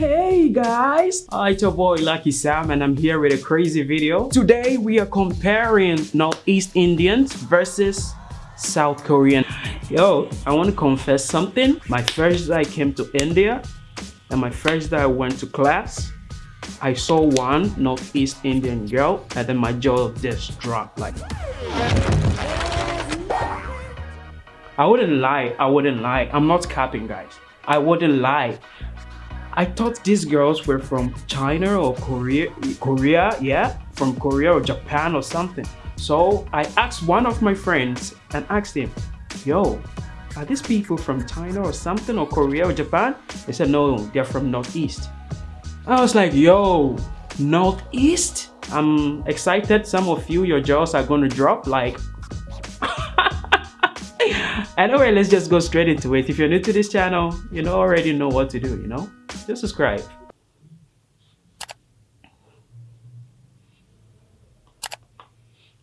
Hey guys! Uh, it's your boy Lucky Sam and I'm here with a crazy video. Today we are comparing Northeast Indians versus South Korean. Yo, I want to confess something. My first day I came to India and my first day I went to class, I saw one Northeast Indian girl and then my jaw just dropped like I wouldn't lie, I wouldn't lie. I'm not capping guys. I wouldn't lie. I thought these girls were from China or Korea, Korea, yeah, from Korea or Japan or something. So I asked one of my friends and asked him, yo, are these people from China or something or Korea or Japan? They said, no, they're from Northeast. I was like, yo, Northeast? I'm excited. Some of you, your jaws are going to drop like anyway let's just go straight into it if you're new to this channel you know already know what to do you know just subscribe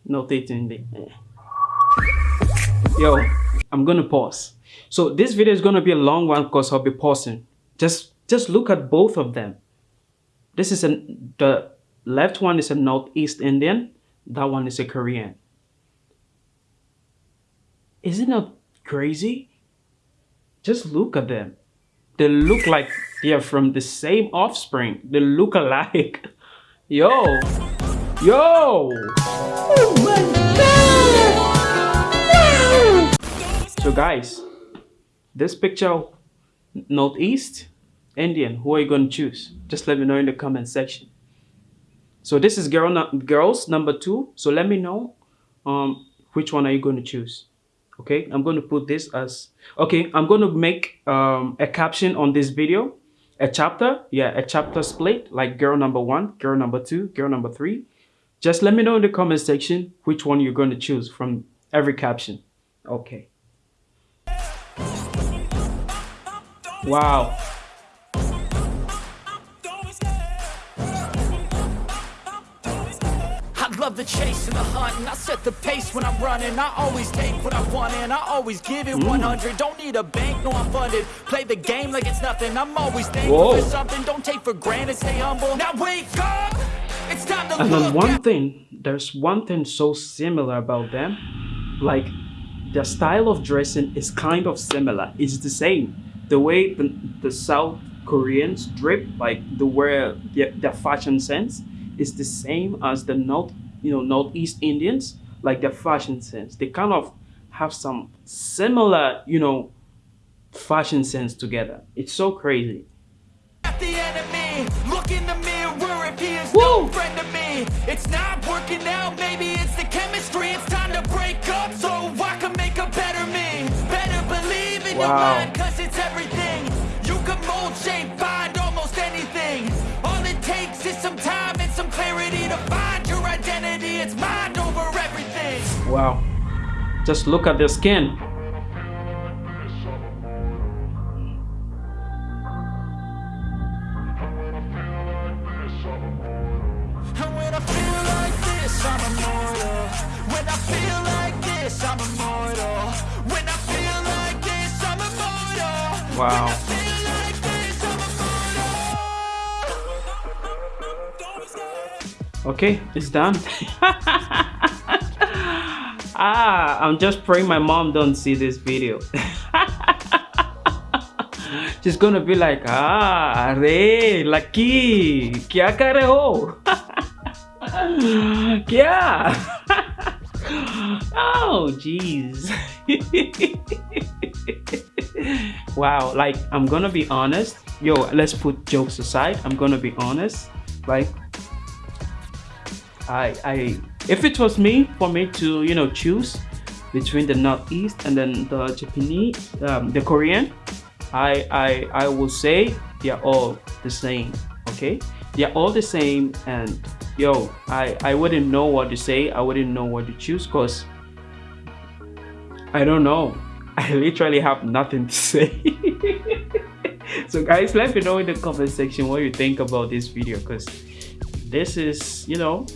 notating the yo i'm gonna pause. So this video is gonna be a long one because i'll be pausing. Just just look at both of them. This is a the left one is a northeast indian that one is a korean. Isn't it crazy? Just look at them. They look like they are from the same offspring. They look alike. Yo. Yo. Oh my god. So guys, this picture, Northeast, Indian, who are you going to choose? Just let me know in the comment section. So this is girl girls number two. So let me know um, which one are you going to choose okay i'm going to put this as okay i'm going to make um, a caption on this video a chapter yeah a chapter split like girl number one girl number two girl number three. Just let me know in the comment section which one you're going to choose from every caption. Okay. Wow the chase and the hunt and I set the pace when I'm running. I always take what I want and I always give it 100 Don't need a bank, no I'm funded. Play the game like it's nothing. I'm always thankful Whoa. for something. Don't take for granted, stay humble. Now wake up! It's time to And then one thing, there's one thing so similar about them. Like, their style of dressing is kind of similar. It's the same. The way the, the South Koreans drip, like the way their, their fashion sense is the same as the North you know northeast indians like their fashion sense they kind of have some similar you know fashion sense together it's so crazy Woo! It's not working out, maybe it's the chemistry. It's time to break up so I can make a better me. Better believe in wow. your mind, cause it's everything. Wow. Just look at their skin. Wow. okay it's done ah i'm just praying my mom don't see this video. She's gonna be like ah re lucky kya kare ho? Kya? Oh jeez. Wow like i'm gonna be honest. Yo let's put jokes aside. I'm gonna be honest. Like I, I, if it was me, for me to, you know, choose between the Northeast and then the Japanese, um, the Korean, I, I, I will say they're all the same, okay? They're all the same and yo, I, I wouldn't know what to say. I wouldn't know what to choose because I don't know. I literally have nothing to say. so guys, let me know in the comment section what you think about this video because this is, you know,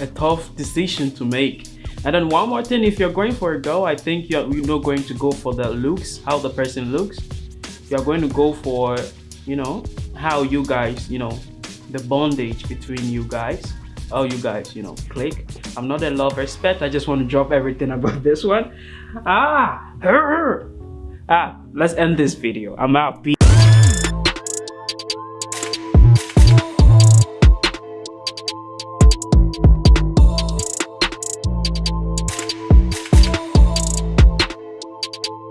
a tough decision to make. And then one more thing if you're going for a girl i think you're, you're not going to go for the looks how the person looks. You're going to go for you know how you guys you know the bondage between you guys. How you guys you know click. I'm not a love expert. I just want to drop everything about this one. Ah her ah let's end this video. I'm out